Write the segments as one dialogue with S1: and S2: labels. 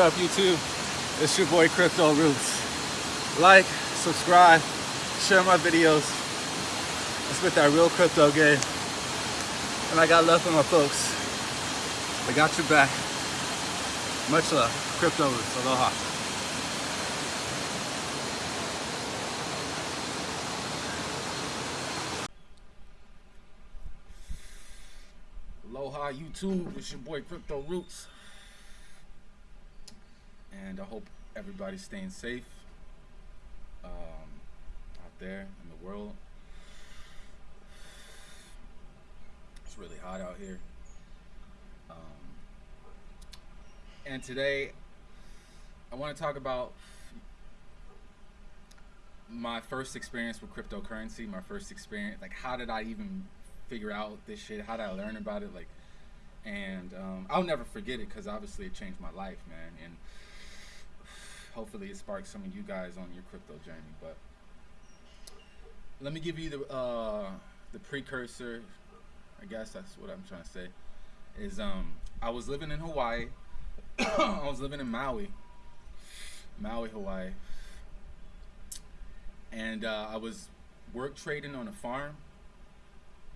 S1: Up, YouTube? It's your boy Crypto Roots. Like, subscribe, share my videos. I spit that real crypto game. And I got love for my folks. I got your back. Much love. Crypto Roots. Aloha. Aloha YouTube, it's your boy Crypto Roots. And I hope everybody's staying safe um, out there in the world. It's really hot out here. Um, and today, I want to talk about my first experience with cryptocurrency, my first experience, like how did I even figure out this shit? How did I learn about it? Like, and um, I'll never forget it because obviously it changed my life, man. And hopefully it sparks some of you guys on your crypto journey. But let me give you the uh, the precursor. I guess that's what I'm trying to say. Is um, I was living in Hawaii. I was living in Maui, Maui, Hawaii, and uh, I was work trading on a farm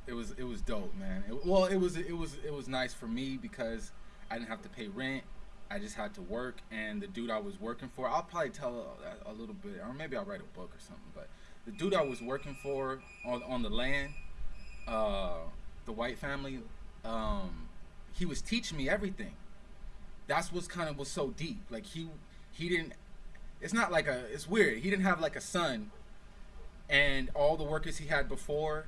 S1: it was it was dope, man. It, well, it was it was it was nice for me because I didn't have to pay rent. I just had to work, and the dude I was working for, I'll probably tell a, a little bit, or maybe I'll write a book or something. But the dude I was working for on on the land, uh, the white family, um, he was teaching me everything. That's what's kind of was so deep. Like he he didn't. It's not like a. It's weird. He didn't have like a son, and all the workers he had before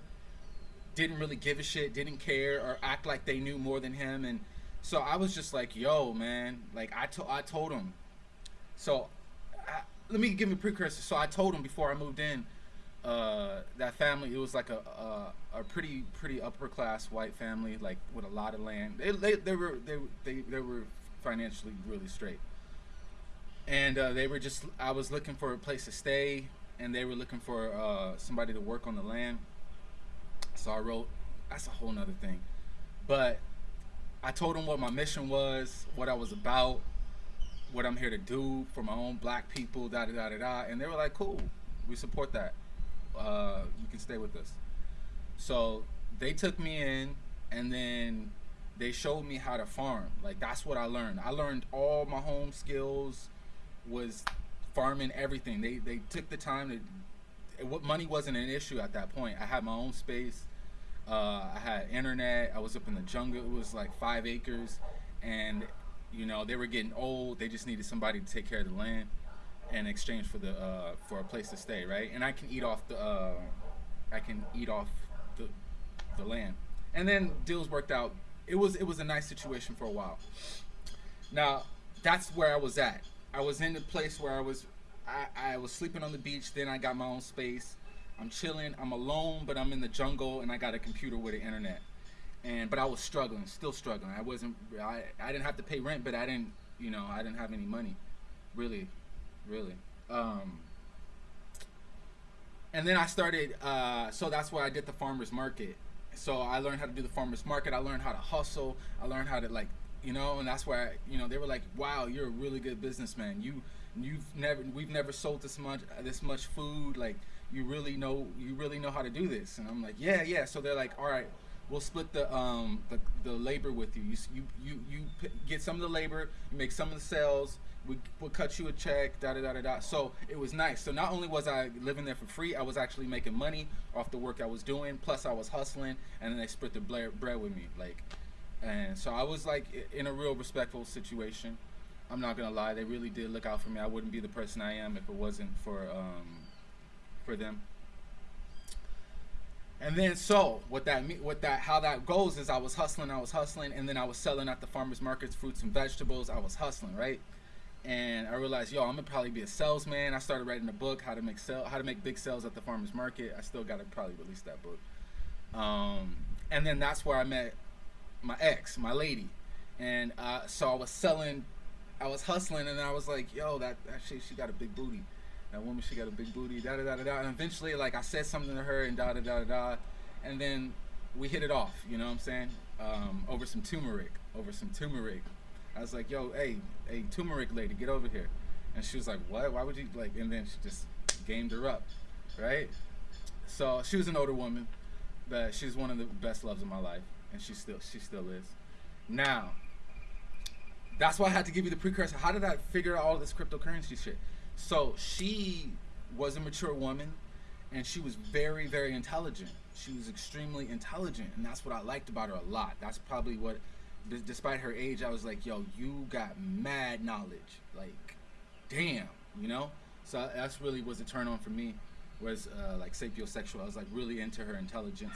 S1: didn't really give a shit, didn't care, or act like they knew more than him. And so I was just like, yo, man, like I, to- I told him. So I, let me give me a precursor. So I told him before I moved in, uh, that family, it was like a, a, a pretty, pretty upper class white family, like with a lot of land. They, they, they were, they, they, they were financially really straight. And uh, they were just, I was looking for a place to stay, and they were looking for uh, somebody to work on the land so I wrote, that's a whole nother thing. But I told them what my mission was, what I was about, what I'm here to do for my own black people, da da da da da. And they were like, cool, we support that. Uh, you can stay with us. So they took me in and then they showed me how to farm. Like that's what I learned. I learned all my home skills was farming everything. They they took the time to what money wasn't an issue at that point. I had my own space. Uh, I had internet. I was up in the jungle. It was like five acres, and you know they were getting old. They just needed somebody to take care of the land in exchange for the uh, for a place to stay, right? And I can eat off the uh, I can eat off the the land. And then deals worked out. It was it was a nice situation for a while. Now that's where I was at. I was in the place where I was I, I was sleeping on the beach. Then I got my own space. I'm chilling. I'm alone, but I'm in the jungle, and I got a computer with the internet. And but I was struggling, still struggling. I wasn't. I I didn't have to pay rent, but I didn't. You know, I didn't have any money, really, really. Um, and then I started. Uh, so that's why I did the farmers market. So I learned how to do the farmers market. I learned how to hustle. I learned how to like, you know, and that's why you know they were like, "Wow, you're a really good businessman. You you've never we've never sold this much this much food like." You really know you really know how to do this. And i'm like yeah yeah. So they're like all right we'll split the um the, the labor with you. You you you, you get some of the labor you make some of the sales we, we'll cut you a check da da da da da. So it was nice. So not only was i living there for free i was actually making money off the work i was doing. Plus i was hustling and then they split the bread with me like and so i was like in a real respectful situation. I'm not gonna lie they really did look out for me. I wouldn't be the person i am if it wasn't for um for them. And then so what that what that how that goes is I was hustling, I was hustling, and then I was selling at the farmers markets fruits and vegetables. I was hustling, right? And I realized, yo, I'm gonna probably be a salesman. I started writing a book, how to make sell, how to make big sales at the farmers market. I still gotta probably release that book. Um, and then that's where I met my ex, my lady, and uh, so I was selling, I was hustling, and I was like, yo, that shit, she got a big booty that woman she got a big booty, da da da da da. And eventually, like I said something to her and da da da da da, and then we hit it off. You know what I'm saying? Um, over some turmeric, over some turmeric. I was like, yo, hey, hey, turmeric lady, get over here. And she was like, what? Why would you like? And then she just gamed her up, right? So she was an older woman, but she's one of the best loves of my life, and she still she still is. Now, that's why I had to give you the precursor. How did I figure out all this cryptocurrency shit? So she was a mature woman, and she was very very intelligent. She was extremely intelligent, and that's what I liked about her a lot. That's probably what, despite her age, I was like, yo, you got mad knowledge. Like, damn, you know. So that's really was a turn on for me was uh, like sapiosexual. I was like really into her intelligence,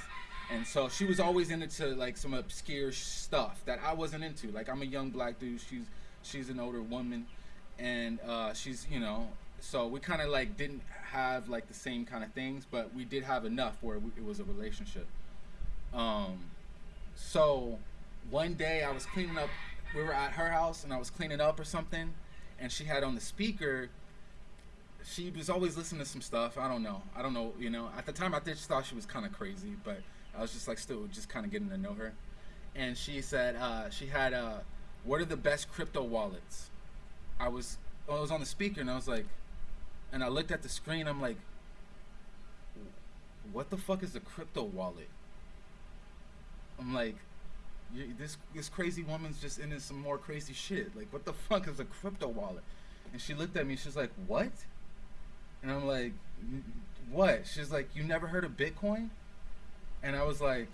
S1: and so she was always into like some obscure stuff that I wasn't into. Like I'm a young black dude. She's she's an older woman, and uh, she's you know. So we kind of like didn't have like the same kind of things, but we did have enough where we, it was a relationship. Um, so one day I was cleaning up. We were at her house, and I was cleaning up or something, and she had on the speaker she was always listening to some stuff. I don't know. I don't know. You know, at the time, I just thought she was kind of crazy, but I was just like still just kind of getting to know her. And she said uh, she had uh, what are the best crypto wallets? I was I was on the speaker and I was like, and I looked at the screen. I'm like, what the fuck is a crypto wallet? I'm like, this this crazy woman's just into some more crazy shit. Like, what the fuck is a crypto wallet? And she looked at me. She's like, what? And I'm like, what? She's like, you never heard of Bitcoin? And I was like,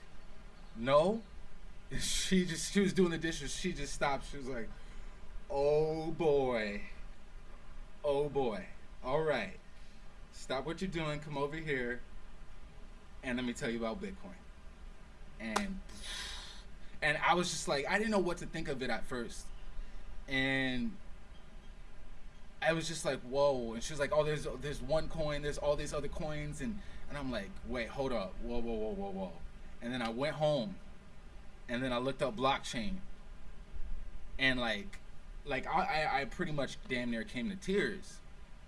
S1: no. She just, she was doing the dishes. She just stopped. She was like, oh boy. Oh boy. All right. Stop what you're doing. Come over here. And let me tell you about Bitcoin. And, and I was just like, I didn't know what to think of it at first. And I was just like, whoa. And she was like, oh, there's there's one coin, there's all these other coins, and and I'm like, wait, hold up, whoa, whoa, whoa, whoa, whoa. And then I went home, and then I looked up blockchain, and like, like I I, pretty much damn near came to tears.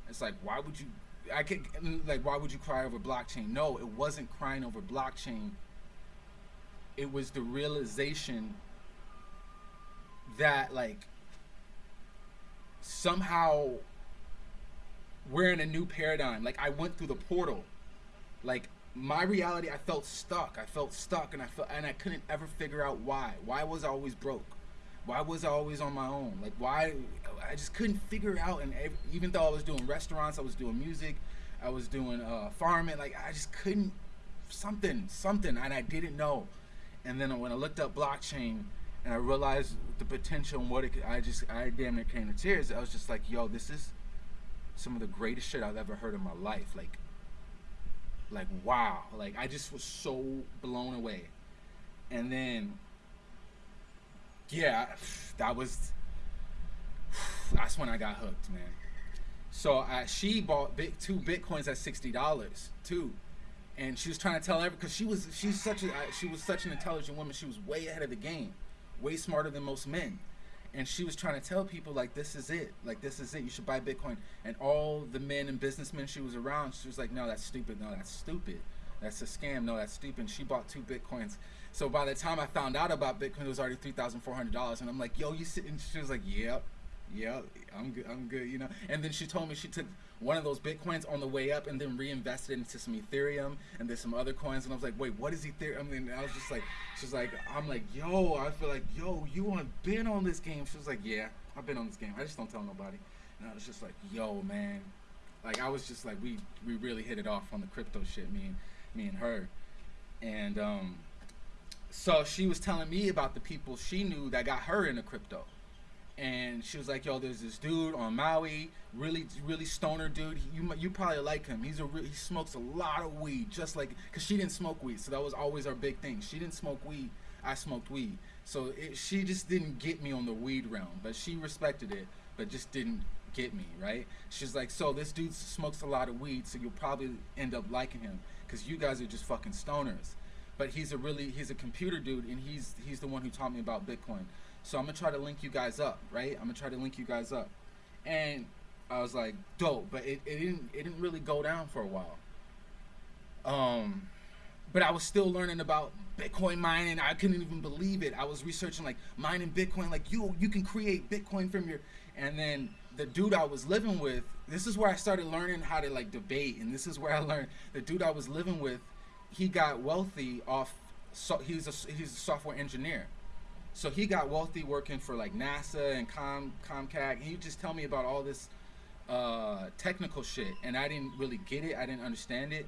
S1: It's like, why would you? I could like, why would you cry over blockchain? No, it wasn't crying over blockchain. It was the realization that like somehow we're in a new paradigm. Like I went through the portal. Like my reality, I felt stuck. I felt stuck, and I felt, and I couldn't ever figure out why. Why was I always broke? Why was I always on my own? Like why? I just couldn't figure out. And even though I was doing restaurants, I was doing music, I was doing uh, farming. Like I just couldn't something, something, and I didn't know. And then when I looked up blockchain, and I realized the potential and what it I just I damn near came to tears. I was just like, yo, this is some of the greatest shit I've ever heard in my life. Like, like wow, like I just was so blown away. And then, yeah, that was that's when I got hooked, man. So I, she bought big, two bitcoins at sixty dollars too, and she was trying to tell every because she was she's such a uh, she was such an intelligent woman. She was way ahead of the game way smarter than most men. And she was trying to tell people like this is it, like this is it. You should buy Bitcoin. And all the men and businessmen she was around, she was like, no, that's stupid. No, that's stupid. That's a scam. No, that's stupid. And she bought two Bitcoins. So by the time I found out about Bitcoin, it was already three thousand four hundred dollars. And I'm like, yo, you sit. And she was like, yep, yep, I'm good. I'm good. You know. And then she told me she took one of those bitcoins on the way up and then reinvested into some ethereum and then some other coins and i was like wait what is ethereum I mean, i was just like she's like i'm like yo i feel like yo you have been on this game she was like yeah i've been on this game i just don't tell nobody and i was just like yo man like i was just like we we really hit it off on the crypto shit me and me and her and um so she was telling me about the people she knew that got her into crypto and she was like, "Yo, there's this dude on Maui, really, really stoner dude. You you probably like him. He's a he smokes a lot of weed, just like because she didn't smoke weed, so that was always our big thing. She didn't smoke weed, I smoked weed, so it, she just didn't get me on the weed realm, but she respected it, but just didn't get me right. She's like, so this dude smokes a lot of weed, so you'll probably end up liking him because you guys are just fucking stoners. But he's a really he's a computer dude, and he's he's the one who taught me about Bitcoin. So I'm gonna try to link you guys up, right? I'm gonna try to link you guys up. And I was like, dope, but it, it didn't it didn't really go down for a while. Um but I was still learning about Bitcoin mining. I couldn't even believe it. I was researching like mining Bitcoin, like you you can create Bitcoin from your and then the dude I was living with, this is where I started learning how to like debate and this is where I learned the dude I was living with, he got wealthy off so he's a he's a software engineer. So he got wealthy working for like NASA and Com Comcast. He just tell me about all this uh, technical shit, and I didn't really get it. I didn't understand it.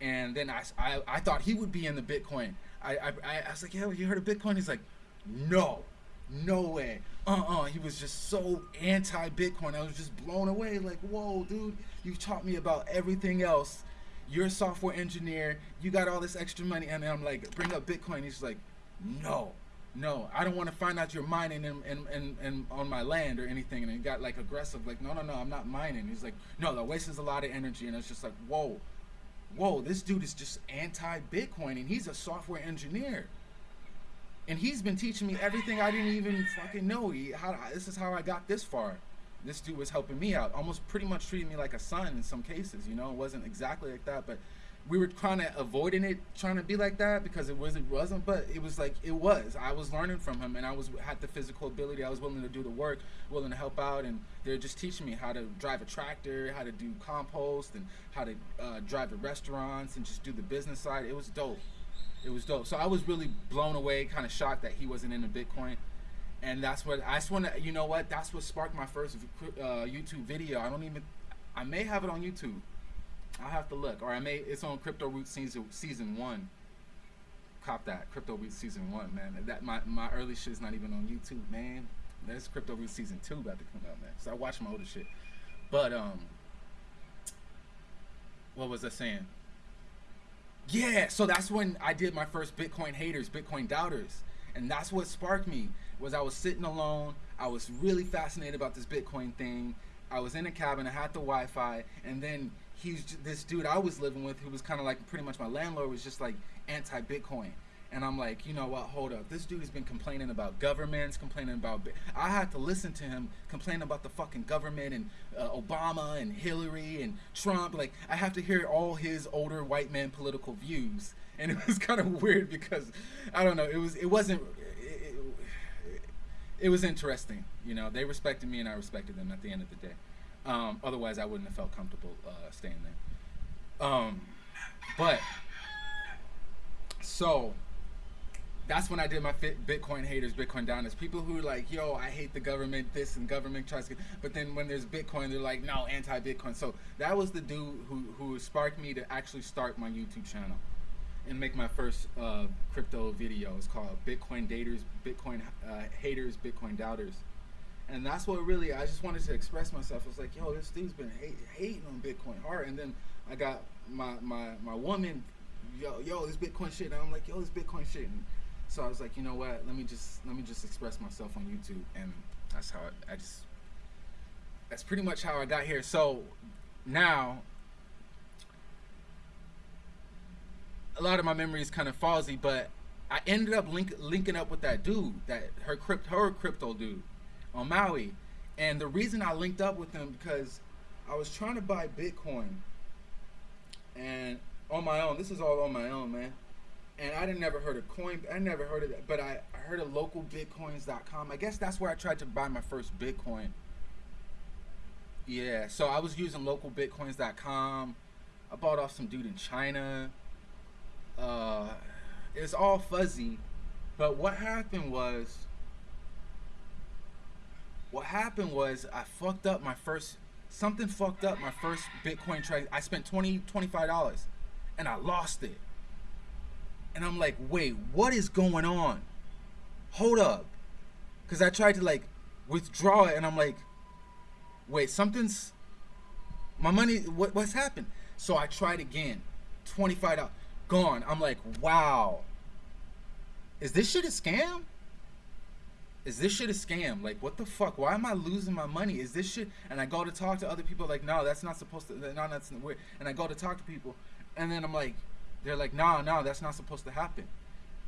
S1: And then I, I, I thought he would be in the Bitcoin. I, I, I was like, yeah, you heard of Bitcoin? He's like, no, no way. Uh-uh. He was just so anti-Bitcoin. I was just blown away. Like, whoa, dude, you taught me about everything else. You're a software engineer. You got all this extra money. And I'm like, bring up Bitcoin. He's like, no, no, I don't want to find out you're mining in, in, in, in, on my land or anything. And he got like aggressive, like, no, no, no, I'm not mining. He's like, no, that wastes a lot of energy. And it's just like, whoa, whoa, this dude is just anti-Bitcoin and he's a software engineer. And he's been teaching me everything I didn't even fucking know. He, how, this is how I got this far. This dude was helping me out, almost pretty much treating me like a son in some cases. You know, it wasn't exactly like that, but we were kind of avoiding it, trying to be like that because it wasn't wasn't, but it was like it was. I was learning from him, and I was had the physical ability. I was willing to do the work, willing to help out, and they're just teaching me how to drive a tractor, how to do compost, and how to uh, drive the restaurants, and just do the business side. It was dope. It was dope. So I was really blown away, kind of shocked that he wasn't into Bitcoin. And that's what I just want to, you know what? That's what sparked my first uh, YouTube video. I don't even, I may have it on YouTube I'll have to look. Or I may it's on Crypto Roots season season one. Cop that. Crypto Roots season one, man. That my, my early shit is not even on YouTube, man. There's Crypto Roots season two about to come out, man. So I watch my older shit. But um what was I saying? Yeah, so that's when I did my first Bitcoin haters, Bitcoin doubters. And that's what sparked me was I was sitting alone. I was really fascinated about this Bitcoin thing. I was in a cabin, I had the Wi-Fi, and then he's this dude I was living with who was kind of like pretty much my landlord was just like anti-Bitcoin. And I'm like, you know what? Hold up. This dude has been complaining about governments, complaining about. I had to listen to him complain about the fucking government and uh, Obama and Hillary and Trump. Like, I have to hear all his older white man political views, and it was kind of weird because I don't know. It was. It wasn't. It, was interesting. You know, they respected me and I respected them at the end of the day. Um, otherwise, I wouldn't have felt comfortable uh, staying there. Um, but so that's when I did my Bitcoin haters, Bitcoin downers. People who are like, yo, I hate the government, this and government tries to. But then when there's Bitcoin, they're like, no, anti-Bitcoin. So that was the dude who who sparked me to actually start my YouTube channel and make my first uh, crypto video. It's called Bitcoin Daters, Bitcoin uh, Haters, Bitcoin Doubters and that's what really I just wanted to express myself. I was like, yo, this dude's been hate, hating on Bitcoin hard, and then I got my my my woman, yo, yo, this Bitcoin shit, and I'm like, yo, this Bitcoin shit, and so I was like, you know what? Let me just let me just express myself on YouTube, and that's how I, I just that's pretty much how I got here. So now a lot of my memory is kind of fuzzy, but I ended up link, linking up with that dude, that her crypt, her crypto dude on Maui. And the reason I linked up with him because I was trying to buy Bitcoin and on my own. This is all on my own, man. And I didn't never heard of coin. I never heard of that, but I, I heard of localbitcoins.com. I guess that's where I tried to buy my first Bitcoin. Yeah, so I was using localbitcoins.com. I bought off some dude in China. Uh, it's all fuzzy, but what happened was what happened was I fucked up my first something fucked up my first Bitcoin trade. I spent 20 $25 and I lost it. And I'm like, wait, what is going on? Hold up. Cause I tried to like withdraw it and I'm like, wait, something's my money what, what's happened? So I tried again. $25 gone. I'm like, wow. Is this shit a scam? is this shit a scam? Like, what the fuck? Why am I losing my money? Is this shit? And I go to talk to other people, like, no, that's not supposed to. No, that's weird. And I go to talk to people, and then I'm like, they're like, no, no, that's not supposed to happen.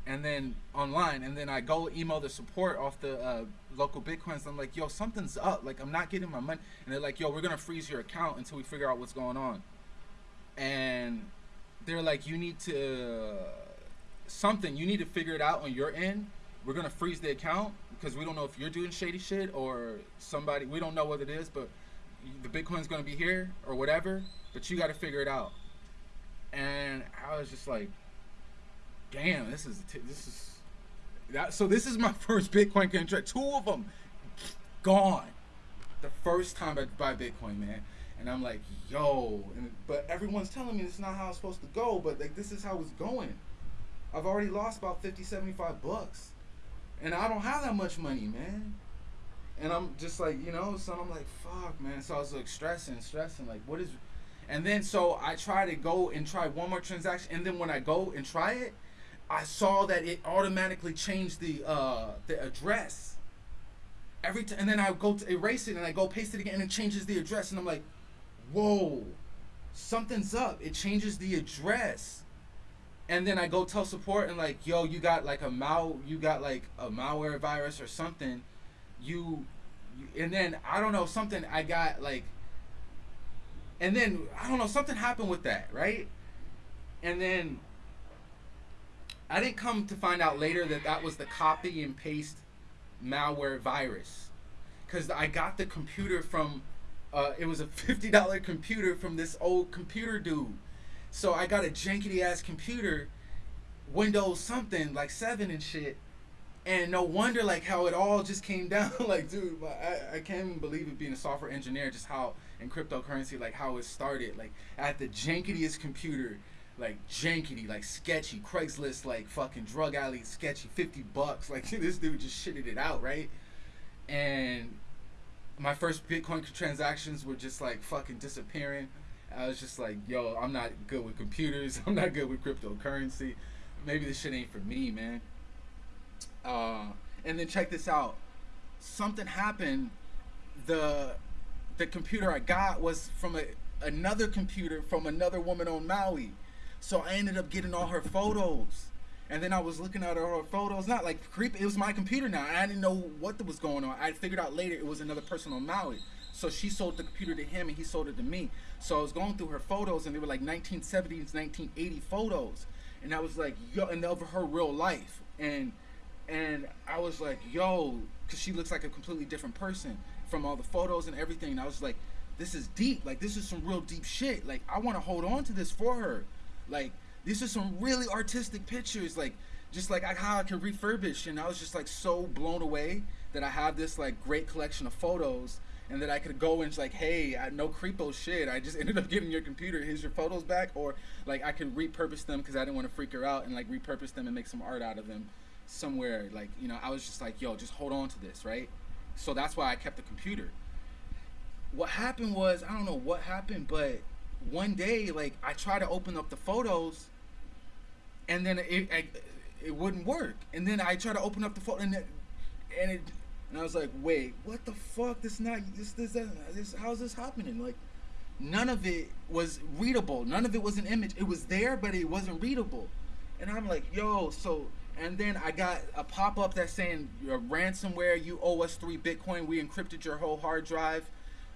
S1: And then online, and then I go email the support off the uh, local bitcoins. I'm like, yo, something's up. Like, I'm not getting my money. And they're like, yo, we're gonna freeze your account until we figure out what's going on. And they're like, you need to something. You need to figure it out on your end. We're gonna freeze the account because we don't know if you're doing shady shit or somebody. We don't know what it is, but the Bitcoin's gonna be here or whatever. But you got to figure it out. And I was just like, damn, this is this is that. So this is my first Bitcoin contract. Two of them gone. The first time I buy Bitcoin, man. And I'm like, yo, and, but everyone's telling me it's not how it's supposed to go, but like this is how it's going. I've already lost about 50, 75 bucks. And I don't have that much money, man. And I'm just like, you know, so I'm like, fuck, man. So I was like stressing, stressing, like, what is. And then so I try to go and try one more transaction. And then when I go and try it, I saw that it automatically changed the uh, the address. Every time, and then I go to erase it and I go paste it again and it changes the address. And I'm like, whoa, something's up. It changes the address and then I go tell support and like, yo, you got like a mal, you got like a malware virus or something. You, you, and then I don't know something. I got like, and then I don't know something happened with that, right? And then I didn't come to find out later that that was the copy and paste malware virus, because I got the computer from. Uh, it was a fifty dollar computer from this old computer dude so I got a jankety ass computer, Windows something like seven and shit, and no wonder like how it all just came down. like, dude, I, I can't even believe it being a software engineer, just how in cryptocurrency, like how it started. Like at the janketiest computer, like jankety, like sketchy, Craigslist, like fucking drug alley, sketchy, fifty bucks. Like this dude just shitted it out, right? And my first Bitcoin transactions were just like fucking disappearing. I was just like, yo, I'm not good with computers. I'm not good with cryptocurrency. Maybe this shit ain't for me, man. Uh, and then check this out. Something happened. The the computer I got was from a, another computer from another woman on Maui. So I ended up getting all her photos. And then I was looking at her photos, not like creep. It was my computer now. I didn't know what was going on. I figured out later it was another person on Maui. So she sold the computer to him and he sold it to me. So I was going through her photos and they were like 1970s, 1980 photos. And I was like, yo, and over her real life. And and I was like, yo, because she looks like a completely different person from all the photos and everything. And I was like, this is deep. Like, this is some real deep shit. Like, I want to hold on to this for her. Like, these are some really artistic pictures. Like, just like how I can refurbish. And I was just like so blown away that I have this like great collection of photos and that I could go and like, hey, I, no creepo shit. I just ended up getting your computer. Here's your photos back, or like I could repurpose them because I didn't want to freak her out and like repurpose them and make some art out of them somewhere. Like you know, I was just like, yo, just hold on to this, right? So that's why I kept the computer. What happened was I don't know what happened, but one day like I tried to open up the photos, and then it it, it wouldn't work. And then I tried to open up the photo, and it, and it and I was like, wait, what the fuck? This not this this, this, how's this happening? Like, none of it was readable. None of it was an image. It was there, but it wasn't readable. And I'm like, yo, so and then I got a pop up that's saying ransomware, you owe us three Bitcoin. We encrypted your whole hard drive.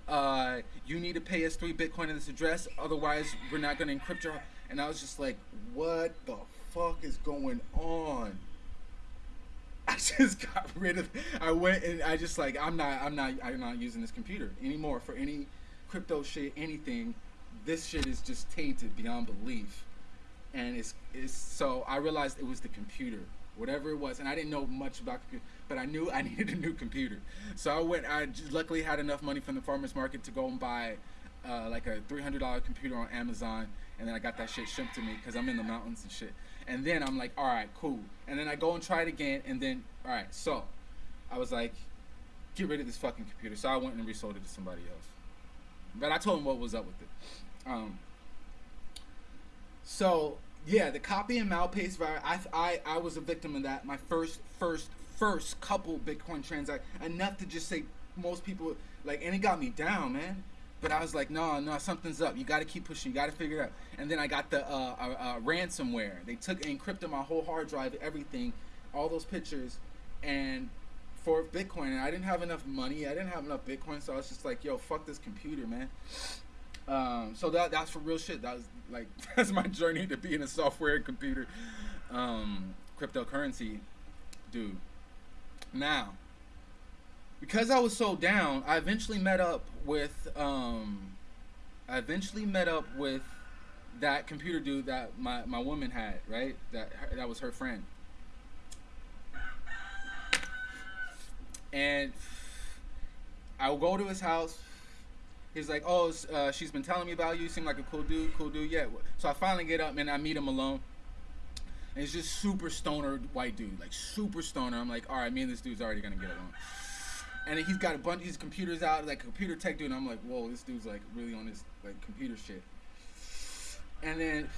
S1: Uh, you need to pay us three Bitcoin in this address, otherwise we're not gonna encrypt your. And I was just like, what the fuck is going on? I just got rid of. I went and I just like I'm not I'm not I'm not using this computer anymore for any crypto shit anything. This shit is just tainted beyond belief, and it's it's so I realized it was the computer, whatever it was, and I didn't know much about computer, but I knew I needed a new computer. So I went. I luckily had enough money from the farmers market to go and buy uh, like a three hundred dollar computer on Amazon, and then I got that shit shipped to me because I'm in the mountains and shit. And then I'm like, all right, cool. And then I go and try it again. And then, all right, so I was like, get rid of this fucking computer. So I went and resold it to somebody else. But I told him what was up with it. Um, so yeah, the copy and mal paste virus. I, I I was a victim of that. My first first first couple Bitcoin transactions, enough to just say most people like, and it got me down, man. But I was like, no, no, something's up. You got to keep pushing. You got to figure it out. And then I got the uh, uh, uh, ransomware. They took encrypted my whole hard drive, everything, all those pictures, and for Bitcoin. And I didn't have enough money. I didn't have enough Bitcoin, so I was just like, yo, fuck this computer, man. Um, so that that's for real shit. That was like that's my journey to being a software computer um, cryptocurrency dude. Now, because I was so down, I eventually met up with um, I eventually met up with that computer dude that my, my woman had, right? That that was her friend. And I will go to his house. He's like, "Oh, uh, she's been telling me about you. You seem like a cool dude, cool dude." Yeah. So I finally get up and I meet him alone. And he's just super stoner white dude, like super stoner. I'm like, "All right, me and this dude's already gonna get along." And he's got a bunch of his computers out, like computer tech dude. And I'm like, "Whoa, this dude's like really on his like computer shit." And then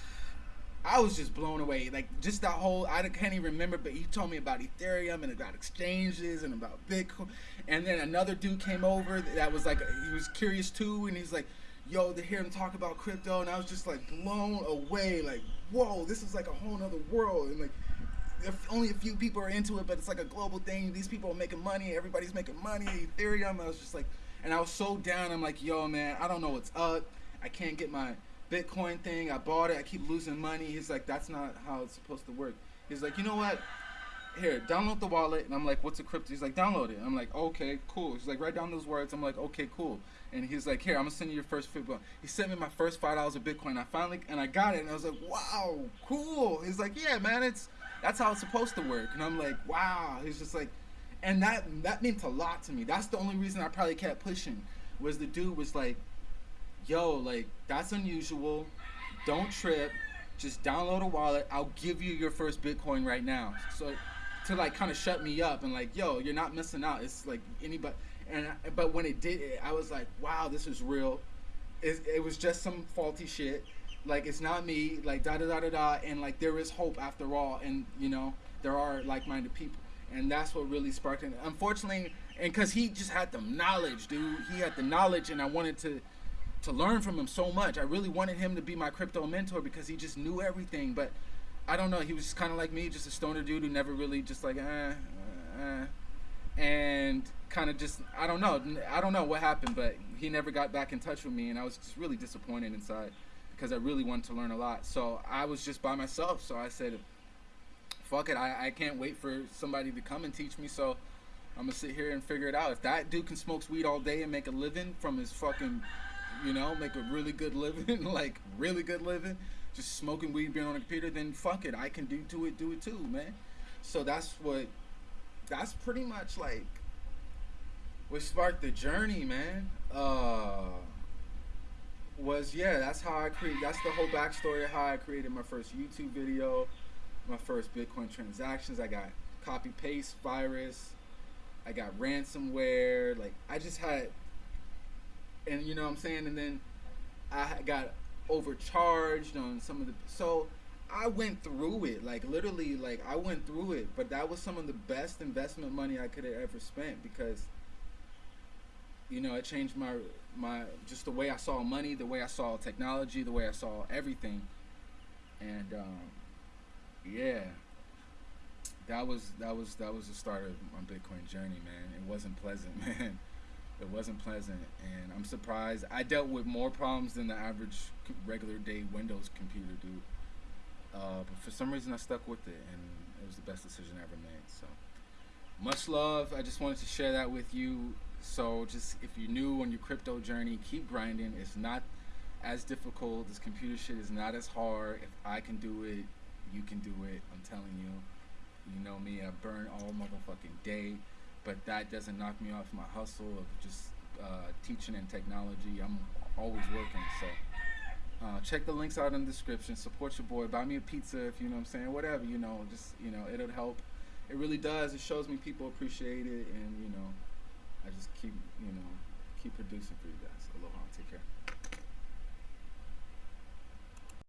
S1: I was just blown away. Like just that whole I can't even remember, but he told me about Ethereum and about exchanges and about Bitcoin. And then another dude came over that was like he was curious too, and he's like, "Yo, to hear him talk about crypto," and I was just like blown away. Like, whoa, this is like a whole other world, and like. If only a few people are into it, but it's like a global thing. These people are making money. Everybody's making money. Ethereum. I was just like, and I was so down. I'm like, yo, man, I don't know what's up. I can't get my Bitcoin thing. I bought it. I keep losing money. He's like, that's not how it's supposed to work. He's like, you know what? Here, download the wallet. And I'm like, what's a crypto? He's like, download it. I'm like, okay, cool. He's like, write down those words. I'm like, okay, cool. And he's like, here, I'm gonna send you your first Bitcoin. He sent me my first five dollars of Bitcoin. I finally and I got it. And I was like, wow, cool. He's like, yeah, man, it's that's how it's supposed to work. And I'm like, wow. He's just like, and that that meant a lot to me. That's the only reason I probably kept pushing. Was the dude was like, yo, like that's unusual. Don't trip. Just download a wallet. I'll give you your first Bitcoin right now. So to like kind of shut me up and like, yo, you're not missing out. It's like anybody. And but when it did, I was like, wow, this is real. It, it was just some faulty shit. Like it's not me. Like da da da da da. And like there is hope after all. And you know there are like-minded people. And that's what really sparked it. Unfortunately, and because he just had the knowledge, dude. He had the knowledge, and I wanted to to learn from him so much. I really wanted him to be my crypto mentor because he just knew everything. But I don't know. He was just kind of like me, just a stoner dude who never really just like, eh, eh, and kind of just I don't know. I don't know what happened, but he never got back in touch with me, and I was just really disappointed inside because I really wanted to learn a lot. So I was just by myself. So I said, fuck it. I, I can't wait for somebody to come and teach me. So I'm gonna sit here and figure it out. If that dude can smoke weed all day and make a living from his fucking you know, make a really good living, like really good living, just smoking weed, being on a computer, then fuck it, I can do do it, do it too, man. So that's what, that's pretty much like, what sparked the journey, man. Uh, was yeah, that's how I create. That's the whole backstory of how I created my first YouTube video, my first Bitcoin transactions. I got copy paste virus. I got ransomware. Like I just had and you know what I'm saying, and then I got overcharged on some of the so I went through it like literally like I went through it, but that was some of the best investment money I could have ever spent because you know it changed my my just the way I saw money, the way I saw technology, the way I saw everything, and um, yeah, that was that was that was the start of my Bitcoin journey, man. It wasn't pleasant, man. It wasn't pleasant, and I'm surprised. I dealt with more problems than the average regular day Windows computer dude. Uh, but for some reason, I stuck with it, and it was the best decision I ever made. So, much love. I just wanted to share that with you. So, just if you're new on your crypto journey, keep grinding. It's not as difficult. This computer shit is not as hard. If I can do it, you can do it. I'm telling you. You know me. I burn all motherfucking day but that doesn't knock me off my hustle of just uh, teaching and technology. I'm always working, so uh, check the links out in the description. Support your boy. Buy me a pizza if you know what I'm saying. Whatever you know, just you know, it'll help. It really does. It shows me people appreciate it, and you know, I just keep you know keep producing for you guys.